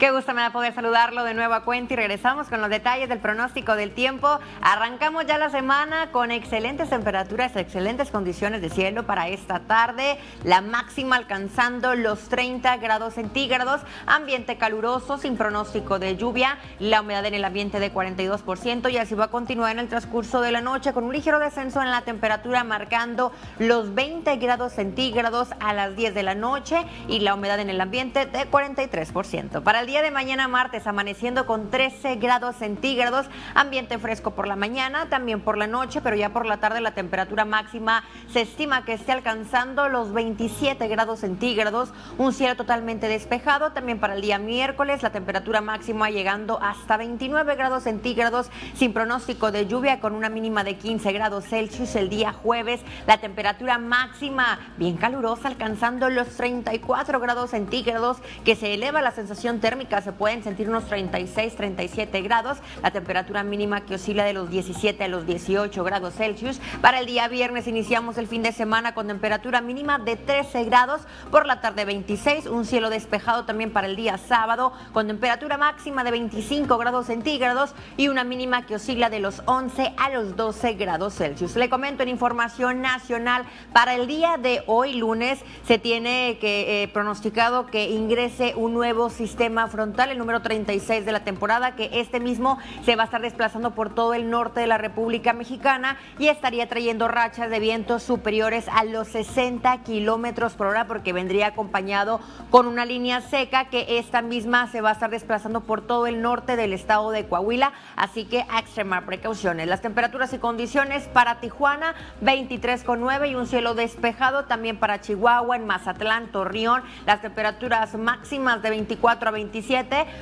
Qué gusto me da poder saludarlo de nuevo a cuenta y regresamos con los detalles del pronóstico del tiempo. Arrancamos ya la semana con excelentes temperaturas, excelentes condiciones de cielo para esta tarde. La máxima alcanzando los 30 grados centígrados, ambiente caluroso sin pronóstico de lluvia, la humedad en el ambiente de 42% y así va a continuar en el transcurso de la noche con un ligero descenso en la temperatura marcando los 20 grados centígrados a las 10 de la noche y la humedad en el ambiente de 43%. Para el día de mañana martes, amaneciendo con 13 grados centígrados, ambiente fresco por la mañana, también por la noche, pero ya por la tarde la temperatura máxima se estima que esté alcanzando los 27 grados centígrados, un cielo totalmente despejado, también para el día miércoles la temperatura máxima llegando hasta 29 grados centígrados sin pronóstico de lluvia con una mínima de 15 grados Celsius el día jueves, la temperatura máxima bien calurosa alcanzando los 34 grados centígrados que se eleva la sensación térmica se pueden sentir unos 36, 37 grados, la temperatura mínima que oscila de los 17 a los 18 grados Celsius. Para el día viernes iniciamos el fin de semana con temperatura mínima de 13 grados, por la tarde 26, un cielo despejado también para el día sábado con temperatura máxima de 25 grados centígrados y una mínima que oscila de los 11 a los 12 grados Celsius. Le comento en información nacional, para el día de hoy lunes se tiene que eh, pronosticado que ingrese un nuevo sistema frontal, el número 36 de la temporada, que este mismo se va a estar desplazando por todo el norte de la República Mexicana y estaría trayendo rachas de vientos superiores a los 60 kilómetros por hora, porque vendría acompañado con una línea seca que esta misma se va a estar desplazando por todo el norte del estado de Coahuila, así que a extremar precauciones. Las temperaturas y condiciones para Tijuana, 23,9 y un cielo despejado también para Chihuahua, en Mazatlán, Torreón, las temperaturas máximas de 24 a 25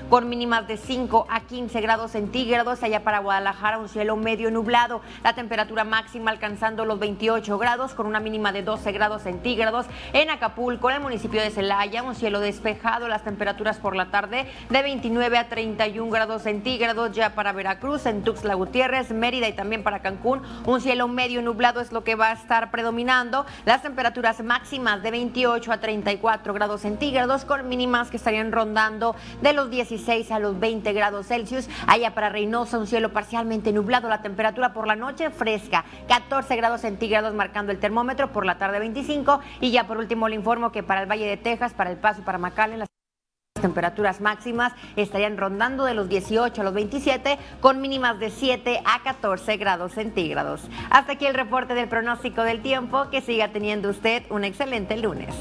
con mínimas de 5 a 15 grados centígrados. Allá para Guadalajara, un cielo medio nublado. La temperatura máxima alcanzando los 28 grados, con una mínima de 12 grados centígrados. En Acapulco, en el municipio de Celaya, un cielo despejado. Las temperaturas por la tarde de 29 a 31 grados centígrados. Ya para Veracruz, en Tuxtla Gutiérrez, Mérida y también para Cancún, un cielo medio nublado es lo que va a estar predominando. Las temperaturas máximas de 28 a 34 grados centígrados, con mínimas que estarían rondando de los 16 a los 20 grados Celsius. Allá para Reynosa un cielo parcialmente nublado, la temperatura por la noche fresca, 14 grados centígrados marcando el termómetro, por la tarde 25 y ya por último le informo que para el Valle de Texas, para El Paso para McAllen las temperaturas máximas estarían rondando de los 18 a los 27 con mínimas de 7 a 14 grados centígrados. Hasta aquí el reporte del pronóstico del tiempo. Que siga teniendo usted un excelente lunes.